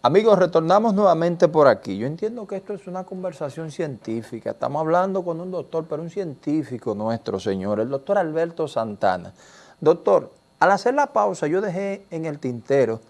Amigos, retornamos nuevamente por aquí. Yo entiendo que esto es una conversación científica. Estamos hablando con un doctor, pero un científico nuestro, señor, el doctor Alberto Santana. Doctor, al hacer la pausa yo dejé en el tintero,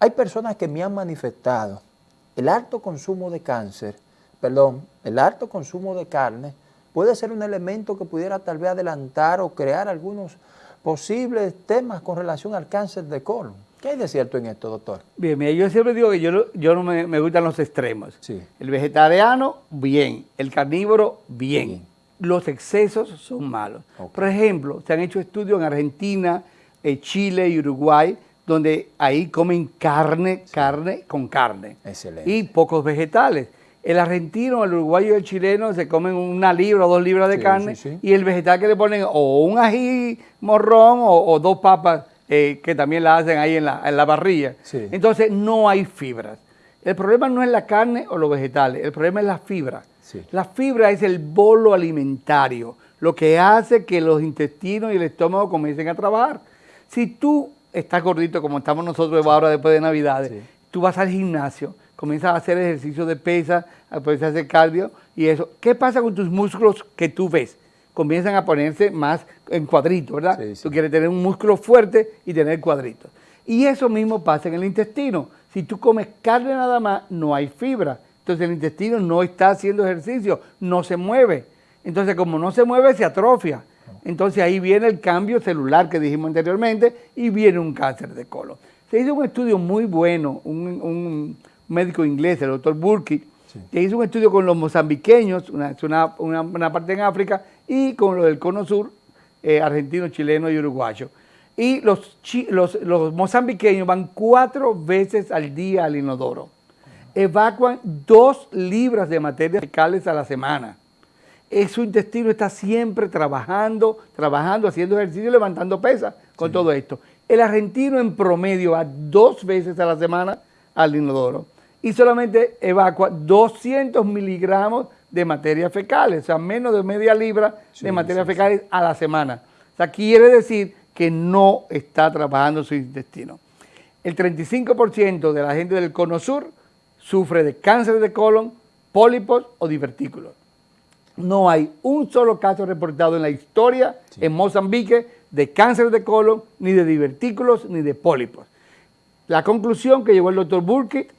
hay personas que me han manifestado el alto consumo de cáncer, perdón, el alto consumo de carne puede ser un elemento que pudiera tal vez adelantar o crear algunos posibles temas con relación al cáncer de colon. ¿Qué hay de cierto en esto, doctor? Bien, mira, yo siempre digo que yo, yo no me, gustan los extremos. Sí. El vegetariano, bien. El carnívoro, bien. Los excesos son malos. Por ejemplo, se han hecho estudios en Argentina, eh, Chile y Uruguay, donde ahí comen carne, carne con carne. Excelente. Y pocos vegetales. El argentino, el uruguayo y el chileno se comen una libra o dos libras de carne y el vegetal que le ponen o un ají morrón o dos papas eh, que también la hacen ahí en la, en la barrilla. Entonces no hay fibras. El problema no es la carne o los vegetales, el problema es la fibra. La fibra es el bolo alimentario, lo que hace que los intestinos y el estómago comiencen a trabajar. Si tú estás gordito como estamos nosotros ahora después de Navidades, tú vas al gimnasio, comienzas a hacer ejercicio de pesa, puedes hacer cardio y eso. ¿Qué pasa con tus músculos que tú ves? Comienzan a ponerse más en cuadritos, ¿verdad? Tú quieres tener un músculo fuerte y tener cuadritos. Y eso mismo pasa en el intestino. Si tú comes carne nada más, no hay fibra. Entonces el intestino no está haciendo ejercicio, no se mueve. Entonces como no se mueve, se atrofia. Entonces ahí viene el cambio celular que dijimos anteriormente y viene un cáncer de colon. Se hizo un estudio muy bueno, un, médico inglés, el doctor Burkitt, que hizo un estudio con los mozambiqueños, una, una, parte en África, y con los del Cono Sur, eh, argentino, chileno y uruguayo. Y los, los, mozambiqueños van cuatro veces al día al inodoro. Evacuan dos libras de materias fecales a la semana. Su intestino está siempre trabajando, trabajando, haciendo ejercicio levantando pesas con todo esto. El argentino en promedio va dos veces a la semana al inodoro y solamente evacua 200 miligramos de materia fecales, o sea, menos de media libra de materia fecales a la semana. O sea, quiere decir que no está trabajando su intestino. El 35% de la gente del cono sur sufre de cáncer de colon, pólipos o divertículos. No hay un solo caso reportado en la historia en Mozambique de cáncer de colon, ni de divertículos, ni de pólipos. La conclusión que llegó el doctor Burkitt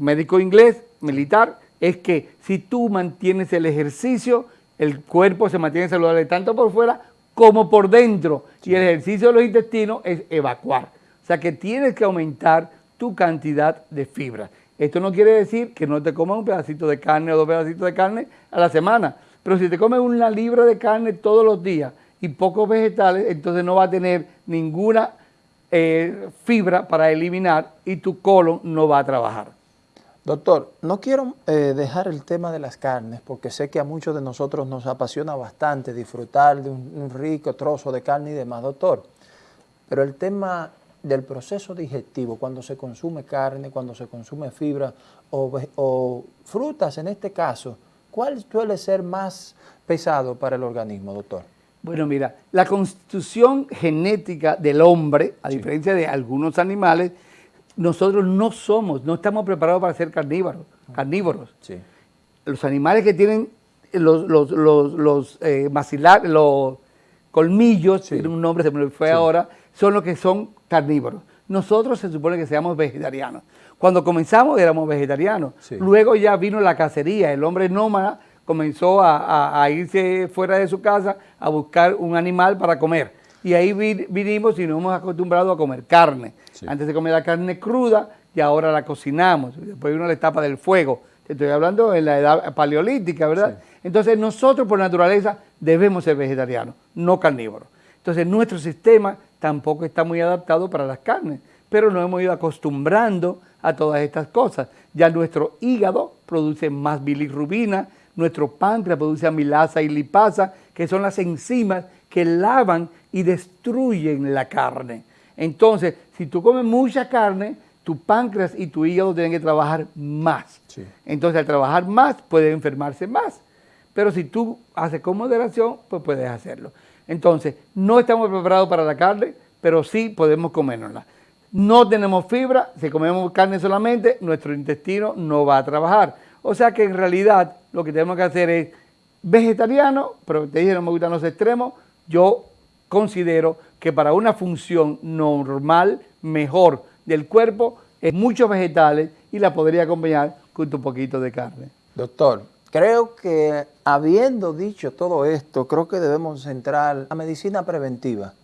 médico inglés, militar, es que si tú mantienes el ejercicio, el cuerpo se mantiene saludable tanto por fuera como por dentro. Y el ejercicio de los intestinos es evacuar. O sea que tienes que aumentar tu cantidad de fibra. Esto no quiere decir que no te comas un pedacito de carne o dos pedacitos de carne a la semana. Pero si te comes una libra de carne todos los días y pocos vegetales, entonces no va a tener ninguna eh, fibra para eliminar y tu colon no va a trabajar. Doctor, no quiero eh, dejar el tema de las carnes porque sé que a muchos de nosotros nos apasiona bastante disfrutar de un, rico trozo de carne y demás, doctor. Pero el tema del proceso digestivo, cuando se consume carne, cuando se consume fibra o, o frutas en este caso, ¿cuál suele ser más pesado para el organismo, doctor? Bueno, mira, la constitución genética del hombre, a diferencia de algunos animales, nosotros no somos, no estamos preparados para ser carnívoros. carnívoros. Los animales que tienen los, los, los, los eh, los colmillos, tiene un nombre, se me fue ahora, son los que son carnívoros. Nosotros se supone que seamos vegetarianos. Cuando comenzamos éramos vegetarianos. Luego ya vino la cacería, el hombre nómada comenzó a, a, irse fuera de su casa a buscar un animal para comer. Y ahí vinimos y nos hemos acostumbrado a comer carne. Antes se comía la carne cruda y ahora la cocinamos. Después vino la etapa del fuego. Te estoy hablando en la edad paleolítica, ¿verdad? Entonces nosotros por naturaleza debemos ser vegetarianos, no carnívoros. Entonces nuestro sistema tampoco está muy adaptado para las carnes, pero nos hemos ido acostumbrando a todas estas cosas. Ya nuestro hígado produce más bilirrubina, nuestro páncreas produce amilasa y lipasa, que son las enzimas que lavan y destruyen la carne. Entonces, si tú comes mucha carne, tu páncreas y tu hígado tienen que trabajar más. Entonces, al trabajar más, puede enfermarse más. Pero si tú haces con moderación, pues puedes hacerlo. Entonces, no estamos preparados para la carne, pero sí podemos comérnosla. no tenemos fibra, si comemos carne solamente, nuestro intestino no va a trabajar. O sea que en realidad lo que tenemos que hacer es vegetariano, pero te dije no me gustan los extremos, yo considero que para una función normal, mejor del cuerpo, es muchos vegetales y la podría acompañar con un poquito de carne. Doctor, creo que habiendo dicho todo esto, creo que debemos centrar la medicina preventiva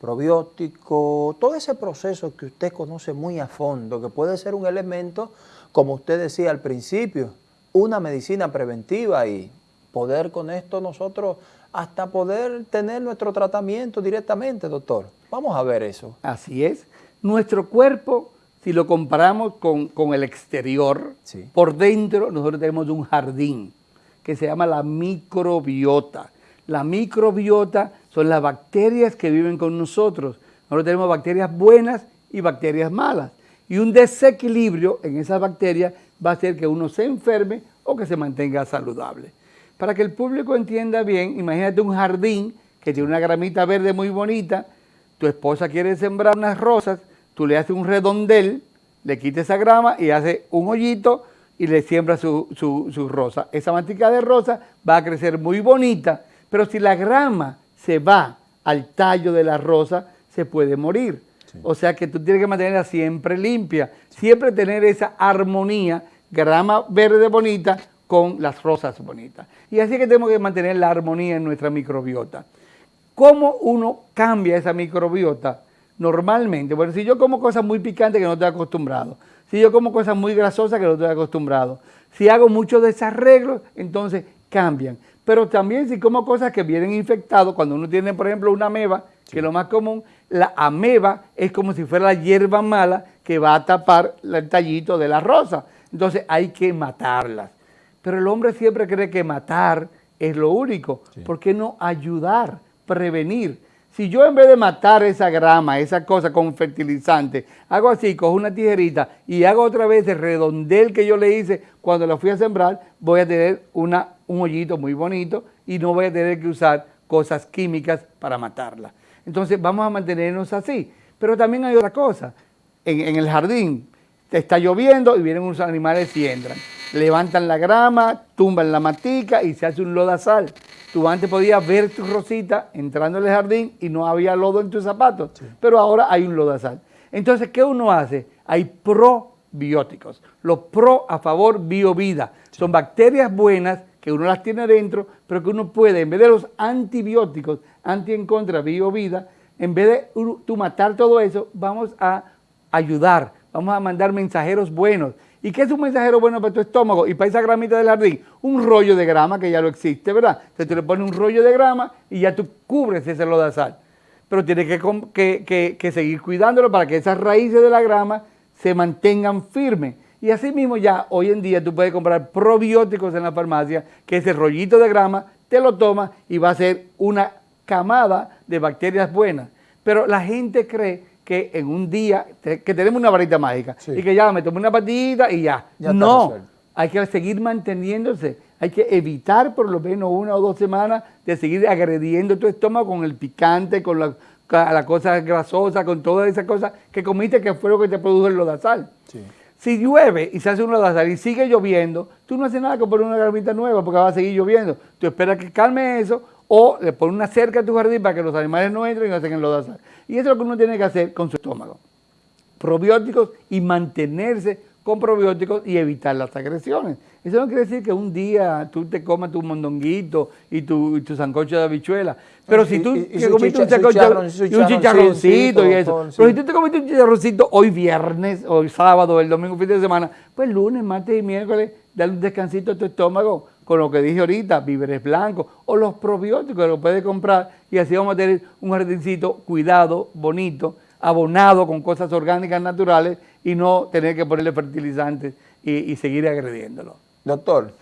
probiótico, todo ese proceso que usted conoce muy a fondo, que puede ser un elemento, como usted decía al principio, una medicina preventiva y poder con esto nosotros hasta poder tener nuestro tratamiento directamente, doctor. Vamos a ver eso. Así es. Nuestro cuerpo, si lo comparamos con, el exterior, por dentro nosotros tenemos un jardín que se llama la microbiota. La microbiota son las bacterias que viven con nosotros. Nosotros tenemos bacterias buenas y bacterias malas. Y un desequilibrio en esas bacterias va a hacer que uno se enferme o que se mantenga saludable. Para que el público entienda bien, imagínate un jardín que tiene una gramita verde muy bonita, tu esposa quiere sembrar unas rosas, tú le haces un redondel, le quitas esa grama y hace un hoyito y le siembra su, su rosa. Esa mantica de rosa va a crecer muy bonita, pero si la grama se va al tallo de la rosa, se puede morir. O sea que tú tienes que mantenerla siempre limpia, siempre tener esa armonía, grama verde bonita con las rosas bonitas. Y así que tenemos que mantener la armonía en nuestra microbiota. ¿Cómo uno cambia esa microbiota? Normalmente, bueno, si yo como cosas muy picantes que no estoy acostumbrado, si yo como cosas muy grasosas que no estoy acostumbrado, si hago muchos desarreglos, entonces cambian. Pero también si como cosas que vienen infectados, cuando uno tiene, por ejemplo, una ameba, que es lo más común, la ameba es como si fuera la hierba mala que va a tapar el tallito de la rosa. Entonces hay que matarlas. Pero el hombre siempre cree que matar es lo único. ¿Por qué no ayudar, prevenir? Si yo en vez de matar esa grama, esa cosa con fertilizante, hago así, cojo una tijerita y hago otra vez el redondel que yo le hice cuando lo fui a sembrar, voy a tener una, un hoyito muy bonito y no voy a tener que usar cosas químicas para matarla. Entonces vamos a mantenernos así. Pero también hay otra cosa. En, en el jardín está lloviendo y vienen unos animales y entran. Levantan la grama, tumban la matica y se hace un lodazal. Tú antes podías ver tu rosita entrando en el jardín y no había lodo en tus zapatos, pero ahora hay un lodazal. Entonces, ¿qué uno hace? Hay probióticos. Los pro a favor biovida. Son bacterias buenas que uno las tiene dentro, pero que uno puede, en vez de los antibióticos, anti en contra, biovida, en vez de tú matar todo eso, vamos a ayudar, vamos a mandar mensajeros buenos. ¿Y qué es un mensajero bueno para tu estómago y para esa gramita del jardín? Un rollo de grama que ya lo existe, ¿verdad? Entonces tú le pones un rollo de grama y ya tú cubres ese lodazal. Pero tienes que, seguir cuidándolo para que esas raíces de la grama se mantengan firmes. Y así mismo ya hoy en día tú puedes comprar probióticos en la farmacia, que ese rollito de grama te lo tomas y va a ser una camada de bacterias buenas. Pero la gente cree que en un día, que tenemos una varita mágica y que ya me tomo una patita y ya. no, hay que seguir manteniéndose, hay que evitar por lo menos una o dos semanas de seguir agrediendo tu estómago con el picante, con la, la cosa grasosa, con todas esas cosas que comiste que fue lo que te produjo el lodazal. Si llueve y se hace un lodazal y sigue lloviendo, tú no haces nada con poner una gramita nueva porque va a seguir lloviendo. Tú esperas que calme eso o le pones una cerca a tu jardín para que los animales no entren y no hacen lodazal. Y eso es lo que uno tiene que hacer con su estómago. Probióticos y mantenerse con probióticos y evitar las agresiones. Eso no quiere decir que un día tú te comas tu mondonguito y tu, tu sancocho de habichuela. Pero si tú te comiste un sancocho y un chicharroncito y eso. Pero si tú te comiste un chicharroncito hoy viernes, hoy sábado, el domingo, fin de semana, pues lunes, martes y miércoles, dale un descansito a tu estómago con lo que dije ahorita, víveres blancos o los probióticos que lo puedes comprar y así vamos a tener un jardincito cuidado, bonito, abonado con cosas orgánicas naturales y no tener que ponerle fertilizantes y, seguir agrediéndolo. Doctor,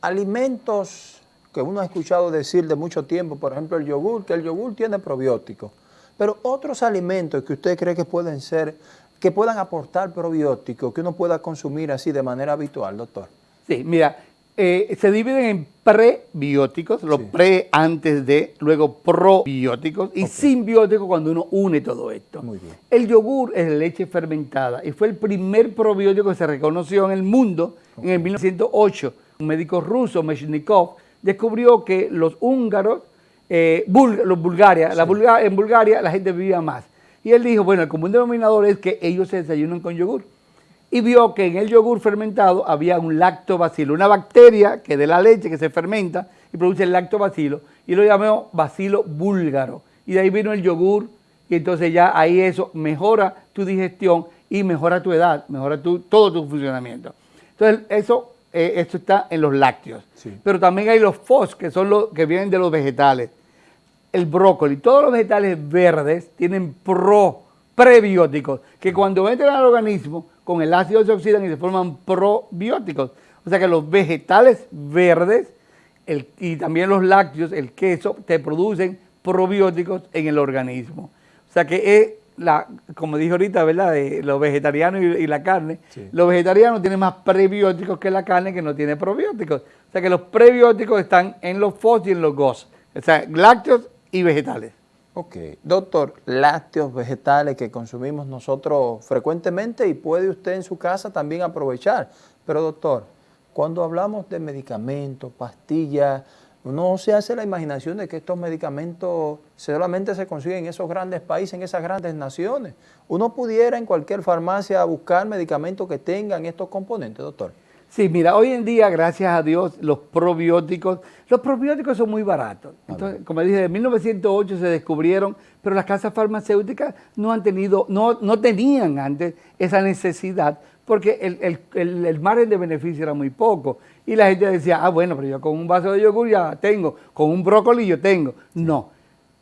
alimentos que uno ha escuchado decir de mucho tiempo, por ejemplo el yogur, que el yogur tiene probióticos, pero otros alimentos que usted cree que pueden ser, que puedan aportar probióticos, que uno pueda consumir así de manera habitual, doctor. Sí, mira, eh, se dividen en prebióticos, los pre antes de, luego probióticos y simbióticos cuando uno une todo esto. Muy bien. El yogur es leche fermentada y fue el primer probiótico que se reconoció en el mundo en el 1908. Un médico ruso, Meshnikov, descubrió que los húngaros, eh, los Bulgaria, la en Bulgaria la gente vivía más. Y él dijo, bueno, el común denominador es que ellos se desayunan con yogur y vio que en el yogur fermentado había un lactobacilo, una bacteria que de la leche que se fermenta y produce el lactobacilo, y lo llamó bacilo búlgaro. Y de ahí vino el yogur, y entonces ya ahí eso mejora tu digestión y mejora tu edad, mejora tu, todo tu funcionamiento. Entonces eso, eh, esto está en los lácteos. Pero también hay los FOS, que son los que vienen de los vegetales. El brócoli, todos los vegetales verdes tienen pro, prebióticos, que cuando entran al organismo con el ácido se oxidan y se forman probióticos. O sea que los vegetales verdes y también los lácteos, el queso, te producen probióticos en el organismo. O sea que es, la, como dije ahorita, ¿verdad? De los vegetarianos y, la carne, los vegetarianos tienen más prebióticos que la carne que no tiene probióticos. O sea que los prebióticos están en los FOS y en los GOS. O sea, lácteos y vegetales. Ok, doctor, lácteos, vegetales que consumimos nosotros frecuentemente y puede usted en su casa también aprovechar. Pero doctor, cuando hablamos de medicamentos, pastillas, uno se hace la imaginación de que estos medicamentos solamente se consiguen en esos grandes países, en esas grandes naciones. Uno pudiera en cualquier farmacia buscar medicamentos que tengan estos componentes, doctor. Sí, mira, hoy en día, gracias a Dios, los probióticos, los probióticos son muy baratos. Entonces, como dije, en 1908 se descubrieron, pero las casas farmacéuticas no han tenido, no, no tenían antes esa necesidad, porque el, el, el, margen de beneficio era muy poco. Y la gente decía, ah, bueno, pero yo con un vaso de yogur ya tengo, con un brócoli yo tengo. No,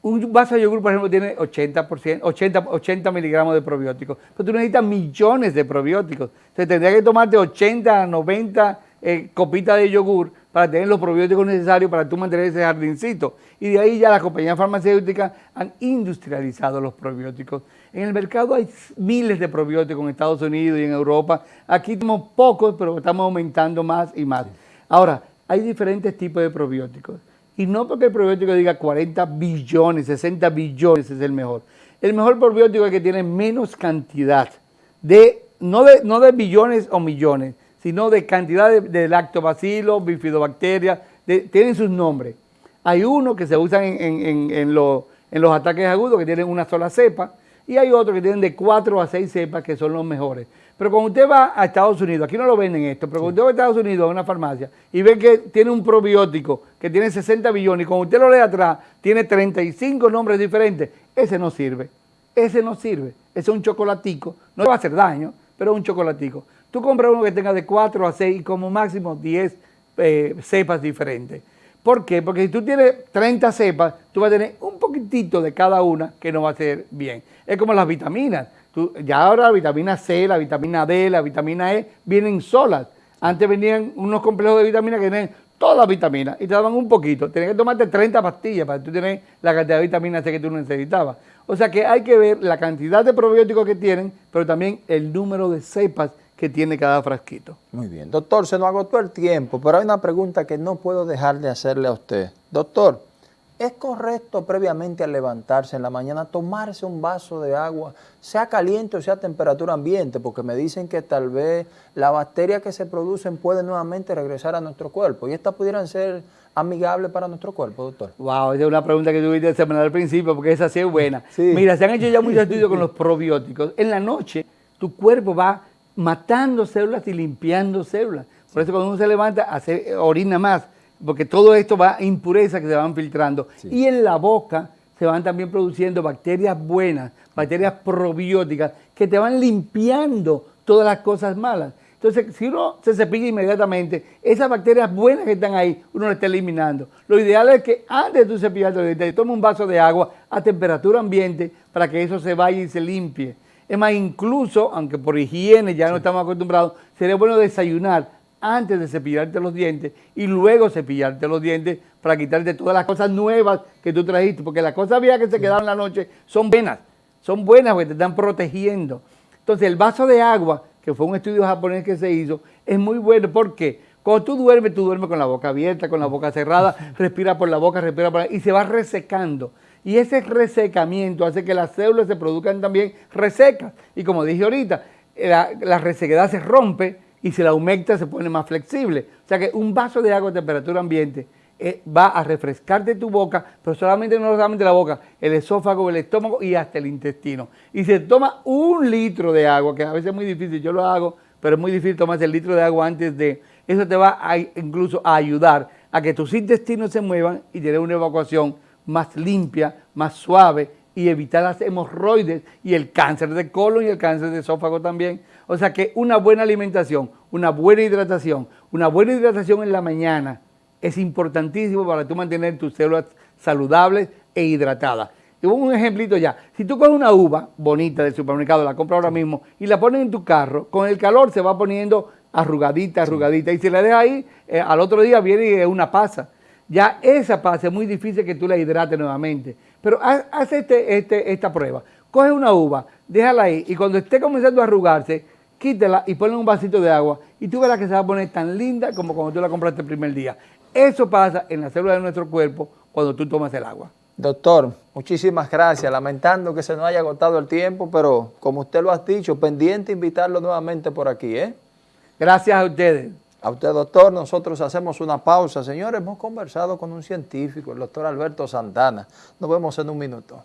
un vaso de yogur, por ejemplo, tiene 80%, 80, 80 miligramos de probióticos, pero tú necesitas millones de probióticos. Entonces tendría que tomarte 80, 90 eh, copitas de yogur para tener los probióticos necesarios para tú mantener ese jardincito. Y de ahí ya las compañías farmacéuticas han industrializado los probióticos. En el mercado hay miles de probióticos en Estados Unidos y en Europa. Aquí tenemos pocos, pero estamos aumentando más y más. Ahora, hay diferentes tipos de probióticos. Y no porque el probiótico diga 40 billones, 60 billones es el mejor. El mejor probiótico es que tiene menos cantidad de, no de, no de billones o millones, sino de cantidad de, lactobacillus, bifidobacterias, tienen sus nombres. Hay uno que se usan en, en, los ataques agudos que tienen una sola cepa y hay otros que tienen de 4 a 6 cepas que son los mejores. Pero cuando usted va a Estados Unidos, aquí no lo venden esto, pero cuando usted va a Estados Unidos a una farmacia y ve que tiene un probiótico que tiene 60 billones y cuando usted lo lee atrás tiene 35 nombres diferentes, ese no sirve. Ese no sirve. Ese es un chocolatico. No va a hacer daño, pero es un chocolatico. Tú compras uno que tenga de 4 a 6 y como máximo 10 eh, cepas diferentes. ¿Por qué? Porque si tú tienes 30 cepas, tú vas a tener un poquitito de cada una que no va a ser bien. Es como las vitaminas ya ahora la vitamina C, la vitamina D, la vitamina E vienen solas. Antes venían unos complejos de vitaminas que tenían todas las vitaminas y te daban un poquito. Tenías que tomarte 30 pastillas para que tú tener la cantidad de vitamina C que tú necesitabas. O sea que hay que ver la cantidad de probióticos que tienen, pero también el número de cepas que tiene cada frasquito. Muy bien. Doctor, se nos agotó el tiempo, pero hay una pregunta que no puedo dejar de hacerle a usted. Doctor, ¿Es correcto previamente al levantarse en la mañana tomarse un vaso de agua, sea caliente o sea temperatura ambiente? Porque me dicen que tal vez las bacterias que se producen pueden nuevamente regresar a nuestro cuerpo y estas pudieran ser amigables para nuestro cuerpo, doctor. Wow, esa es una pregunta que tuviste semana al principio porque esa sí es buena. Mira, se han hecho ya muchos estudios con los probióticos. En la noche tu cuerpo va matando células y limpiando células. Por eso cuando uno se levanta, hace orina más porque todo esto va a impurezas que se van filtrando. Y en la boca se van también produciendo bacterias buenas, bacterias probióticas, que te van limpiando todas las cosas malas. Entonces, si uno se cepilla inmediatamente, esas bacterias buenas que están ahí, uno las está eliminando. Lo ideal es que antes de tu cepillarte te tome un vaso de agua a temperatura ambiente para que eso se vaya y se limpie. Es más, incluso, aunque por higiene ya no estamos acostumbrados, sería bueno desayunar antes de cepillarte los dientes y luego cepillarte los dientes para quitarte todas las cosas nuevas que tú trajiste, porque las cosas viejas que se quedaron en la noche son buenas, son buenas porque te están protegiendo. Entonces el vaso de agua, que fue un estudio japonés que se hizo, es muy bueno porque Cuando tú duermes, tú duermes con la boca abierta, con la boca cerrada, respira por la boca, respira por la y se va resecando. Y ese resecamiento hace que las células se produzcan también resecas. Y como dije ahorita, la, la resequedad se rompe y si la aumenta se pone más flexible. O sea que un vaso de agua a temperatura ambiente eh, va a refrescarte tu boca, pero solamente no solamente la boca, el esófago, el estómago y hasta el intestino. Y se toma un litro de agua, que a veces es muy difícil, yo lo hago, pero es muy difícil tomarse el litro de agua antes de... Eso te va a, incluso a ayudar a que tus intestinos se muevan y tener una evacuación más limpia, más suave y evitar las hemorroides y el cáncer de colon y el cáncer de esófago también. O sea que una buena alimentación, una buena hidratación, una buena hidratación en la mañana es importantísimo para tú mantener tus células saludables e hidratadas. Y un ejemplito ya, si tú coges una uva bonita del supermercado, la compras ahora mismo y la pones en tu carro, con el calor se va poniendo arrugadita, arrugadita, y si la dejas ahí, eh, al otro día viene una pasa ya esa pasa es muy difícil que tú la hidrates nuevamente. Pero haz este, este, esta prueba. Coge una uva, déjala ahí y cuando esté comenzando a arrugarse, quítela y ponle un vasito de agua y tú verás que se va a poner tan linda como cuando tú la compraste el primer día. Eso pasa en la célula de nuestro cuerpo cuando tú tomas el agua. Doctor, muchísimas gracias. Lamentando que se nos haya agotado el tiempo, pero como usted lo ha dicho, pendiente invitarlo nuevamente por aquí. ¿eh? Gracias a ustedes. A usted, doctor, nosotros hacemos una pausa. Señores, hemos conversado con un científico, el doctor Alberto Santana. Nos vemos en un minuto.